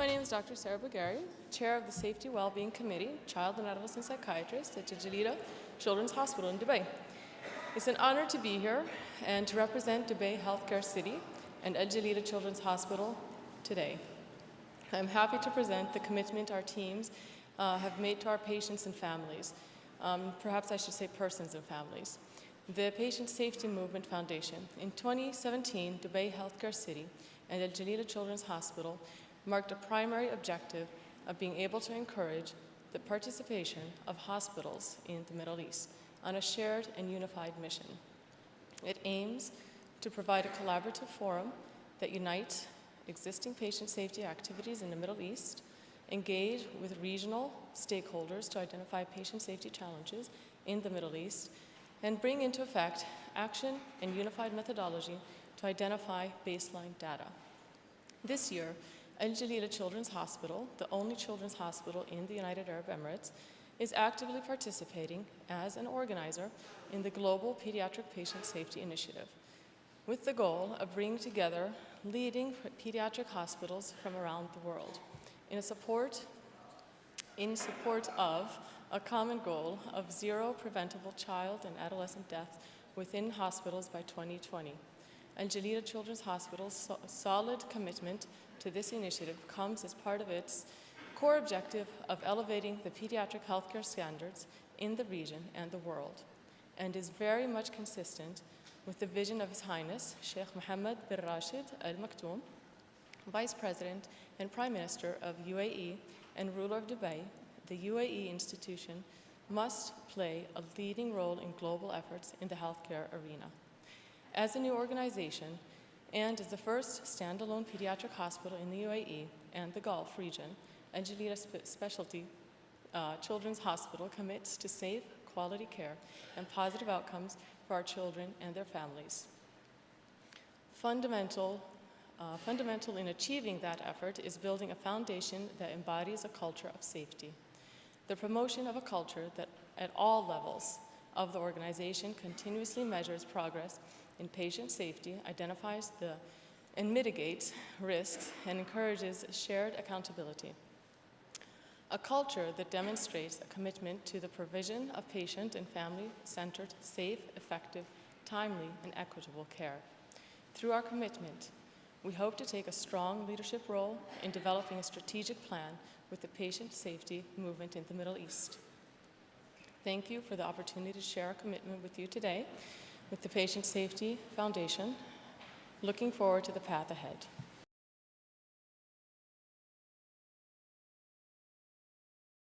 My name is Dr. Sarah Bugari, Chair of the Safety Wellbeing Committee, Child and Adolescent Psychiatrist at Jalila Children's Hospital in Dubai. It's an honor to be here and to represent Dubai Healthcare City and Al Children's Hospital today. I'm happy to present the commitment our teams uh, have made to our patients and families. Um, perhaps I should say persons and families. The Patient Safety Movement Foundation. In 2017, Dubai Healthcare City and Al Jalila Children's Hospital marked a primary objective of being able to encourage the participation of hospitals in the Middle East on a shared and unified mission. It aims to provide a collaborative forum that unites existing patient safety activities in the Middle East, engage with regional stakeholders to identify patient safety challenges in the Middle East, and bring into effect action and unified methodology to identify baseline data. This year, Al Jalila Children's Hospital, the only children's hospital in the United Arab Emirates, is actively participating as an organizer in the Global Pediatric Patient Safety Initiative, with the goal of bringing together leading pediatric hospitals from around the world in support, in support of a common goal of zero preventable child and adolescent deaths within hospitals by 2020. Al Jalila Children's Hospital's so solid commitment to this initiative comes as part of its core objective of elevating the pediatric healthcare standards in the region and the world, and is very much consistent with the vision of His Highness Sheikh Mohammed bin Rashid Al Maktoum, Vice President and Prime Minister of UAE and ruler of Dubai, the UAE institution must play a leading role in global efforts in the healthcare arena. As a new organization, and as the first standalone pediatric hospital in the UAE and the Gulf region, Al Jalila Specialty uh, Children's Hospital commits to safe, quality care and positive outcomes for our children and their families. Fundamental, uh, fundamental in achieving that effort is building a foundation that embodies a culture of safety. The promotion of a culture that at all levels of the organization continuously measures progress in patient safety, identifies the, and mitigates risks, and encourages shared accountability. A culture that demonstrates a commitment to the provision of patient and family-centered, safe, effective, timely, and equitable care. Through our commitment, we hope to take a strong leadership role in developing a strategic plan with the patient safety movement in the Middle East. Thank you for the opportunity to share our commitment with you today with the Patient Safety Foundation. Looking forward to the path ahead.